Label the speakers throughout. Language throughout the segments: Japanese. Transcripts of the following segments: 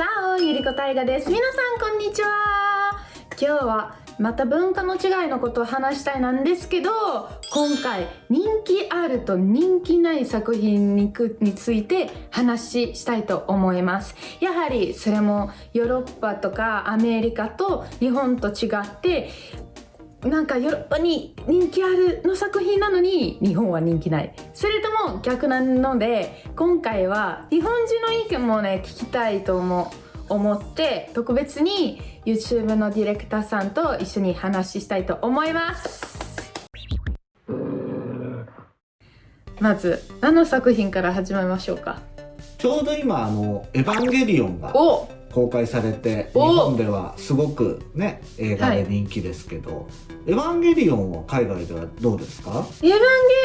Speaker 1: チャオゆりこたいがです。皆さんこんにちは。今日はまた文化の違いのことを話したいなんですけど今回人気あると人気ない作品にについて話したいと思います。やはりそれもヨーロッパとかアメリカと日本と違ってなんかヨーロッパに人気あるの作品なのに日本は人気ない。それとも逆なので今回は日本人の意見もね聞きたいと思思って特別に YouTube のディレクターさんと一緒に話したいと思います。まず何の作品から始めましょうか？
Speaker 2: ちょうど今あの「エヴァンゲリオン」が公開されて日本ではすごくね映画で人気ですけど、はい、エヴァンゲリオンは海外ではどうですか？
Speaker 1: エヴァン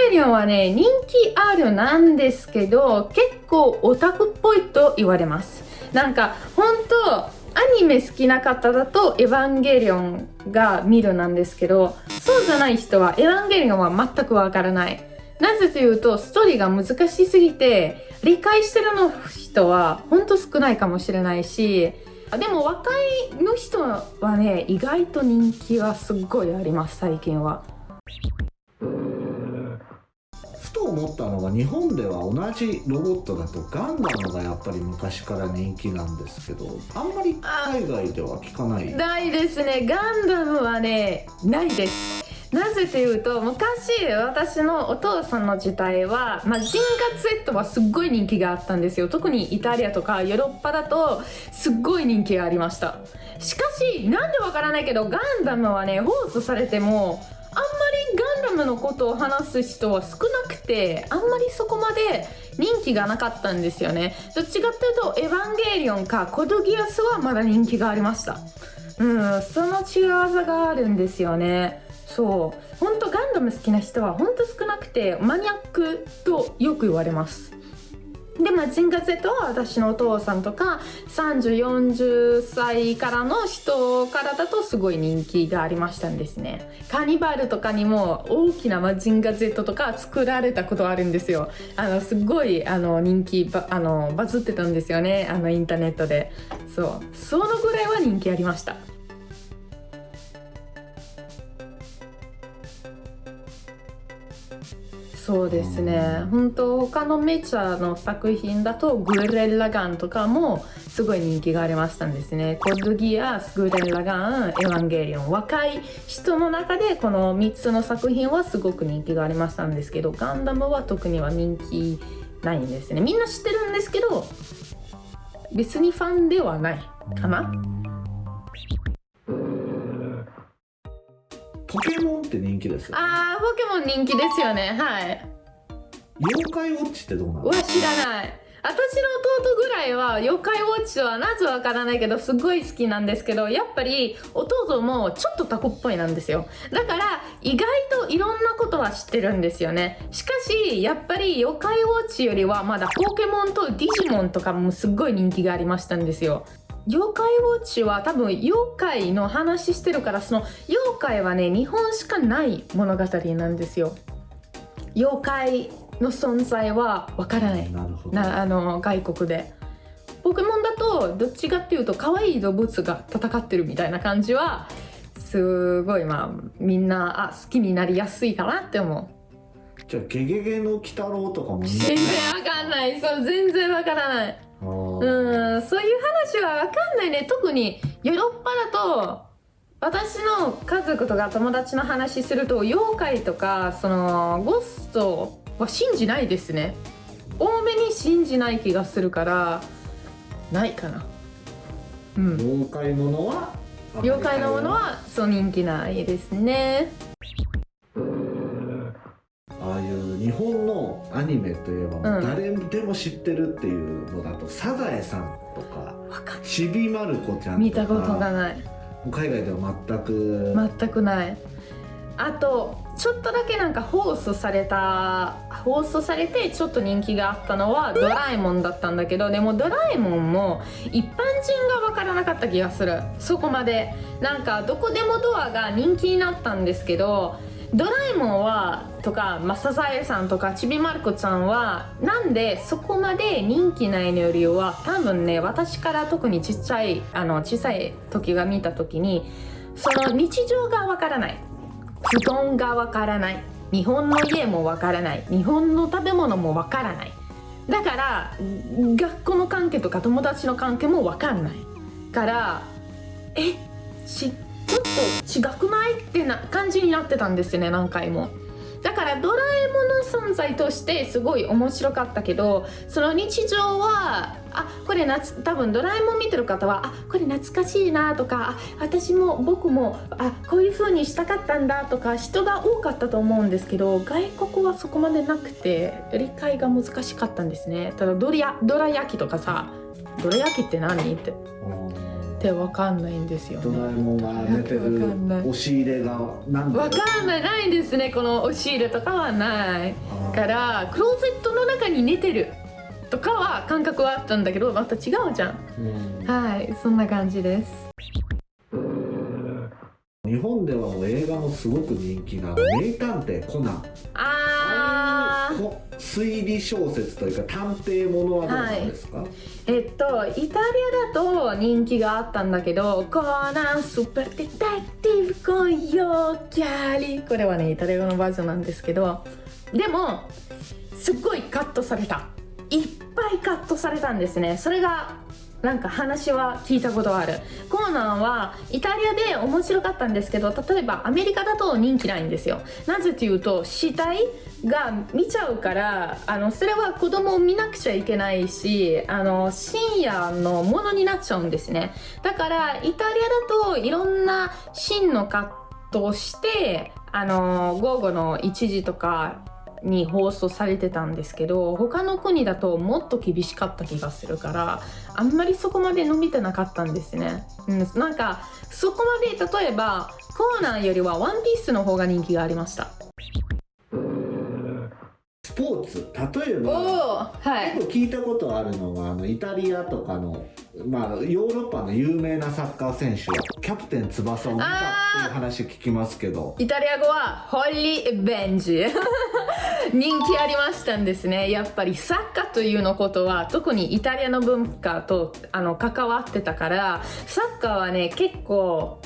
Speaker 1: ゲリオンはね人気あるなんですけど結構オタクっぽいと言われます。なんか本当アニメ好きな方だとエヴァンゲリオンが見るなんですけどそうじゃない人はエヴァンゲリオンは全くわからないなぜというとストーリーが難しすぎて理解してるの人はほんと少ないかもしれないしでも若いの人はね意外と人気がすっごいあります最近は。
Speaker 2: ふと思ったのが日本では同じロボットだとガンダムがやっぱり昔から人気なんですけどあんまり海外では聞かない。
Speaker 1: ないですね。ガンダムはねないですなぜというと昔私のお父さんの時代は、まあ、ジンガ Z はすっごい人気があったんですよ。特にイタリアとかヨーロッパだとすっごい人気がありました。しかしなんでわからないけどガンダムはね放送されてもあんまりガンダムのことを話す人は少なくてあんまりそこまで人気がなかったんですよね。どっちかっていうとエヴァンゲリオンかコドギアスはまだ人気がありました。うんその違わさがあるんですよね。そう。本当ガンダム好きな人は本当少なくてマニアックとよく言われます。でマジンガ Z は私のお父さんとか3040歳からの人からだとすごい人気がありましたんですね。カニバルとかにも大きなマジンガ Z とか作られたことあるんですよ。あのすごいあの人気バあのバズってたんですよね。あのインターネットで。そう。そのぐらいは人気ありました。そうですね。本当他のメジャーの作品だとグレッラガンとかもすごい人気がありましたんですね。コッドギアスグレッラガンエヴァンゲリオン若い人の中でこの3つの作品はすごく人気がありましたんですけどガンダムは特には人気ないんですね。みんな知ってるんですけど別にファンではないかな
Speaker 2: って人気ですよ、
Speaker 1: ね、ああポケモン人気ですよね。はい。
Speaker 2: 妖怪ウォッチってどうなの？
Speaker 1: うわ知らない。私の弟ぐらいは妖怪ウォッチはなぜわからないけどすごい好きなんですけどやっぱり弟もちょっとタコっぽいなんですよ。だから意外といろんなことは知ってるんですよね。しかしやっぱり妖怪ウォッチよりはまだポケモンとディジモンとかもすっごい人気がありましたんですよ妖怪ウォッチは多分妖怪の話してるからその妖怪はね日本しかない物語なんですよ。妖怪の存在はわからない。なあの外国で。ポケモンだとどっちかっていうと可愛い動物が戦ってるみたいな感じはすごいまあみんなあ好きになりやすいかなって思
Speaker 2: う。じゃあゲゲゲの鬼太郎とかも
Speaker 1: 全然わかんない。そう全然わからないうんそういう話は分かんないね。特にヨーロッパだと私の家族とか友達の話すると妖怪とかそのゴストは信じないですね。多めに信じない気がするからないかな、
Speaker 2: うん、妖怪ものは
Speaker 1: 妖怪のものはそう人気ないですね
Speaker 2: 日本のアニメといえば、誰でも知ってるっていうのだと「サザエさん」とか「ちびまる子ちゃん」とか
Speaker 1: 見たことがない。
Speaker 2: 海外では全く。
Speaker 1: 全くない。あとちょっとだけなんか放送された放送されてちょっと人気があったのはドラえもんだったんだけどでもドラえもんも一般人が分からなかった気がする。そこまで。なんかどこでもドアが人気になったんですけどドラえもんはとか、まあ、サザエさんとかちびまる子ちゃんはなんでそこまで人気ないのよりは多分ね私から特にちっちゃいあの小さい時が見た時にその日常がわからない布団がわからない。日本の家もわからない。日本の食べ物もわからない。だから学校の関係とか友達の関係もわかんない。からえちちょっと違くない？ってな感じになってたんですよね何回も。だからドラえもんの存在としてすごい面白かったけどその日常はあこれ夏多分ドラえもん見てる方はあこれ懐かしいなとかあ私も僕もあこういう風にしたかったんだとか人が多かったと思うんですけど外国はそこまでなくて理解が難しかったんですね。ただドラドラ焼きとかさドラ焼きって何？って。ってわかんないんですよ、ね、
Speaker 2: ドラえもんが寝てる押し入れが
Speaker 1: 何わかんない。ないんですねこの押し入れとかはない。からクローゼットの中に寝てるとかは感覚はあったんだけどまた違うじゃん、うん、はいそんな感じです。
Speaker 2: 日本ではもう映画もすごく人気な名探偵コナン。
Speaker 1: ああ
Speaker 2: 推理小説というか探偵ものはどうなんですか、はい、
Speaker 1: えっとイタリアだと人気があったんだけどコナンスーパーデタティブコヨキャリこれはねイタリア語のバージョンなんですけどでもすっごいカットされたいっぱいカットされたんですね。それがなんか話は聞いたことある。コーナーはイタリアで面白かったんですけど例えばアメリカだと人気ないんですよ。なぜというと死体が見ちゃうからあのそれは子供を見なくちゃいけないしあの深夜のものになっちゃうんですね。だからイタリアだといろんな真のカットをしてあの午後の1時とかに放送されてたんですけど他の国だともっと厳しかった気がするからあんまりそこまで伸びてなかったんですね、うん、なんかそこまで例えばコーナーよりはワンピースの方が人気がありました。
Speaker 2: スポーツ例えば、はい、結構聞いたことあるのがあのイタリアとかのまあ、ヨーロッパの有名なサッカー選手はキャプテン翼を見たっていう話聞きますけど。
Speaker 1: イタリア語はホリー・ベンジ 人気ありましたんですね。やっぱりサッカーというのことは特にイタリアの文化とあの関わってたからサッカーはね結構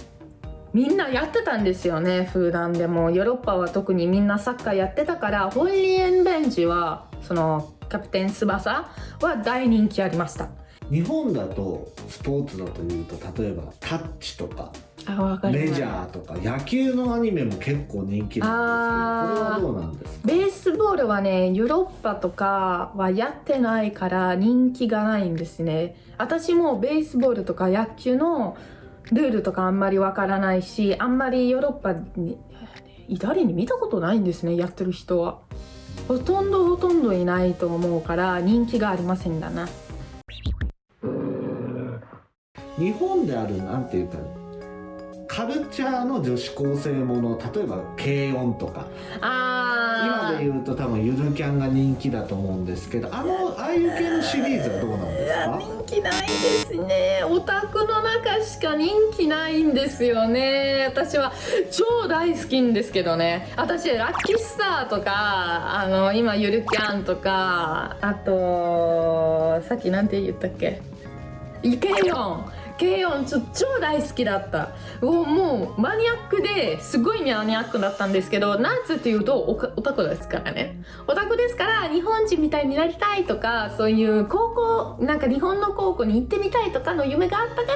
Speaker 1: みんなやってたんですよね。普段でも。ヨーロッパは特にみんなサッカーやってたからホリー・ベンジはそのキャプテン翼は大人気ありました。
Speaker 2: 日本だとスポーツだというと例えばタッチとか。メジャーとか野球のアニメも結構人気なんですけどこれはどうなんですか？
Speaker 1: ベースボールはねヨーロッパとかはやってないから人気がないんですね。私もベースボールとか野球のルールとかあんまりわからないしあんまりヨーロッパにイタリアに見たことないんですねやってる人は。ほとんどほとんどいないと思うから人気がありませんだな。
Speaker 2: 日本であるなんていうかカルチャーの女子高生もの例えば軽音とか。今で言うと多分ゆるキャンが人気だと思うんですけどあのああいう系のシリーズはどうなんですか？
Speaker 1: 人気ないですね。オタクの中しか人気ないんですよね。私は超大好きんですけどね。私ラッキースターとかあの今ゆるキャンとかあとさっきなんて言ったっけ？イケヨン軽音ちょ超大好きだった。もうマニアックですごいマニアックだったんですけどなぜっていうとオタクですからね。オタクですから日本人みたいになりたいとかそういう高校なんか日本の高校に行ってみたいとかの夢があったから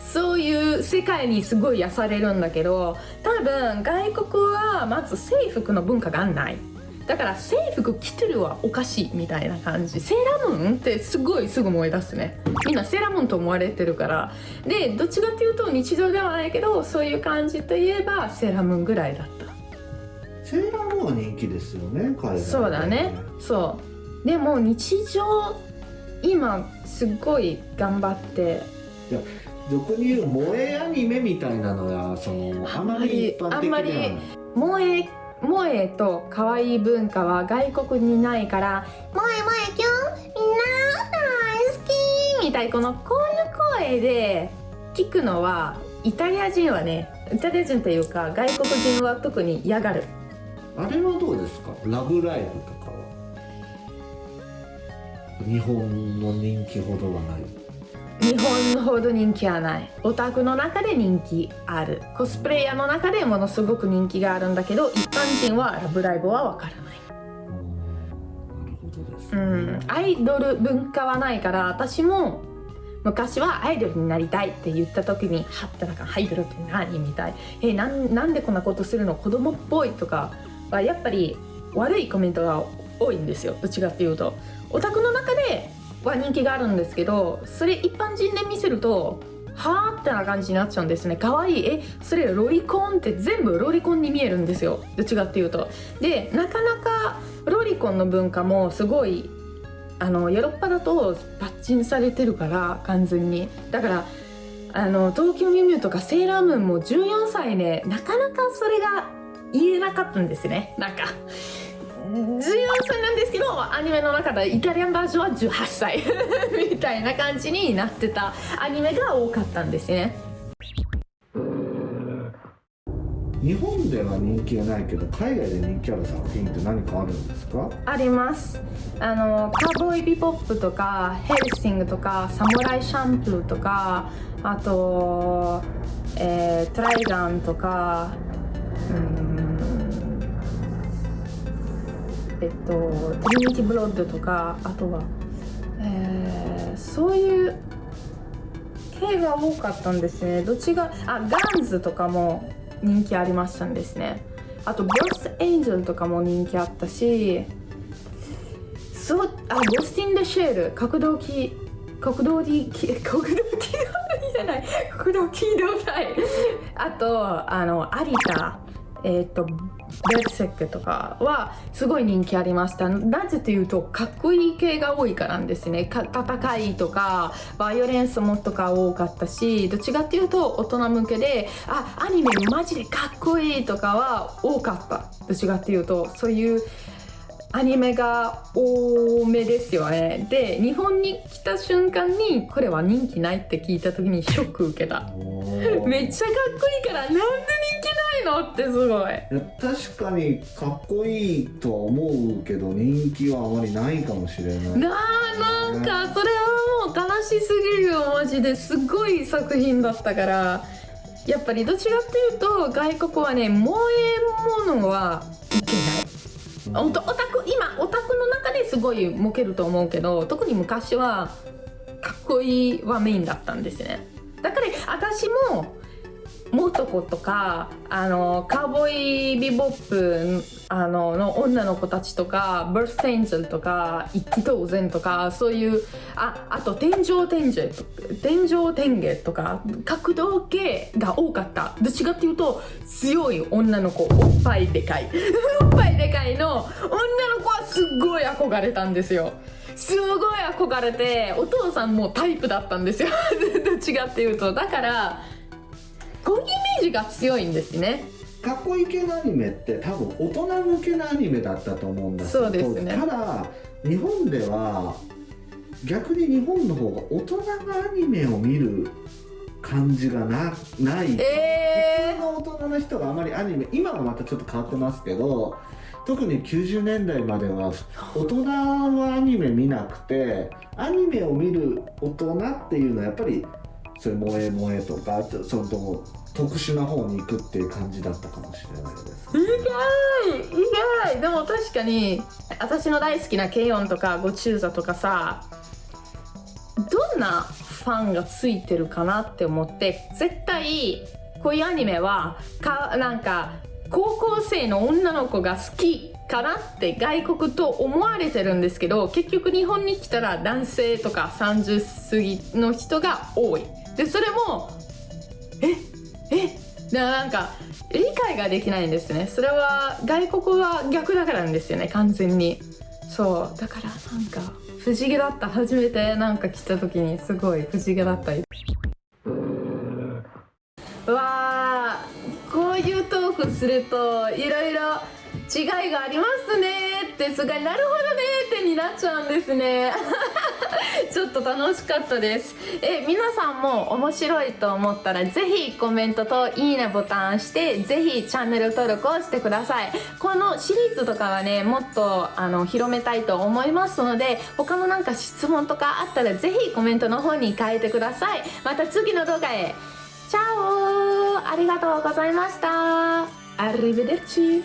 Speaker 1: そういう世界にすごい癒されるんだけど多分外国はまず制服の文化がない。だから制服着てるはおかしいみたいな感じ。セーラームーンってすごいすぐ思い出すね。みんなセーラームーンと思われてるから。でどっちかっていうと日常ではないけどそういう感じといえばセーラームーンぐらいだった。
Speaker 2: セーラームーンは人気ですよね海外
Speaker 1: そうだね。そう。でも日常今すっごい頑張って。
Speaker 2: いや俗に言う萌えアニメみたいなのはそのあまり一般的では。ないあんまり
Speaker 1: 萌え萌えと可愛い文化は外国にないから「萌え萌えキュンみんな大好き!」みたい。このこういう声で聞くのはイタリア人はねイタリア人というか外国人は特に嫌がる。
Speaker 2: あれはどうですか？ラブライブとかは？日本の人気ほどはない。
Speaker 1: 日本ほど人気はない。オタクの中で人気ある。コスプレイヤーの中でものすごく人気があるんだけど一般人はラブライブはわからない。
Speaker 2: なるほどです、
Speaker 1: ね、うん。アイドル文化はないから私も昔はアイドルになりたいって言った時にはってなんかアイドルって何？みたい。えななんでこんなことするの？子供っぽいとかはやっぱり悪いコメントが多いんですよ。どっちかっていうと。オタクの中では人気があるんですけどそれ一般人で見せるとはあってな感じになっちゃうんですね。可愛い。えそれロリコンって全部ロリコンに見えるんですよ。どっちかっていうと。でなかなかロリコンの文化もすごいあのヨーロッパだとパッチンされてるから完全に。だからあの東京ミュウミュウとかセーラームーンも14歳で、ね、なかなかそれが言えなかったんですね。なんか14歳なんですけどアニメの中でイタリアンバージョンは18歳 みたいな感じになってたアニメが多かったんですね。
Speaker 2: 日本では人気がないけど海外で人気ある作品って何かあるんですか？
Speaker 1: あります。あのカーボーイビポップとかヘルシングとかサムライシャンプーとかあと、えー、トライガンとかうんえっとトリニティブロッドとかあとは、えー、そういう系が多かったんですね。どっちがあガンズとかも人気ありましたんですね。あとボスエンジェルとかも人気あったしそうあゴスティン・デ・シェール角動機国道に国道機動隊じゃない国道機動隊。あとあの有田えっ、ー、とベッセックとかはすごい人気ありました。なぜというとかっこいい系が多いからなんですね。戦いとかバイオレンスもとか多かったしどっちかっていうと大人向けであアニメマジでかっこいいとかは多かった。どっちかっていうとそういうアニメが多めですよね。で日本に来た瞬間にこれは人気ないって聞いた時にショック受けた。めっちゃかっこいいからなんで人気ないのってすご
Speaker 2: い。確かにかっこいいとは思うけど人気はあまりないかもしれない。
Speaker 1: ななんかそれはもう悲しすぎるよマジで。すごい作品だったから。やっぱりどちらっていうと外国はね萌え物はいけないオタク今オタクの中ですごいモけると思うけど特に昔はかっこいいはメインだったんですね。だから私もモトコとかあのカーボーイビボップあのの女の子たちとかバースエンジェルとか一気当然とかそういうああと天井天井天井天下とか角度系が多かった。どっちかっていうと強い女の子おっぱいでかい。おっぱいでかいの女の子はすっごい憧れたんですよ。すごい憧れてお父さんもタイプだったんですよ。どっちかっていうと。だからこういうイメージが強いんですね。
Speaker 2: かっこいい系のアニメって多分大人向けのアニメだったと思うんだ
Speaker 1: そうですね。
Speaker 2: ただ日本では逆に日本の方が大人がアニメを見る感じがなない、えー、普通の大人の人があまりアニメ今はまたちょっと変わってますけど特に90年代までは大人はアニメ見なくてアニメを見る大人っていうのはやっぱりそういう萌え萌えとかそのと特殊な方に行くっていう感じだったかもしれないです。意
Speaker 1: 外意外。でも確かに私の大好きなケイヨンとかゴチューザとかさどんなファンがついてるかなって思って絶対こういうアニメはかなんか高校生の女の子が好きかなって外国と思われてるんですけど結局日本に来たら男性とか30過ぎの人が多い。でそれもええなんか理解ができないんですね。それは外国は逆だからなんですよね。完全に。そう。だからなんか不思議だった。初めてなんか来た時にすごい不思議だった。うわー。こういうトークするといろいろ違いがありますねってすごいなるほどねってになっちゃうんですね。ちょっと楽しかったです。え皆さんも面白いと思ったらぜひコメントといいねボタンしてぜひチャンネル登録をしてください。このシリーズとかはねもっとあの広めたいと思いますので他のなんか質問とかあったらぜひコメントの方に書いてください。また次の動画へ。チャオありがとうございました。アリベデルチ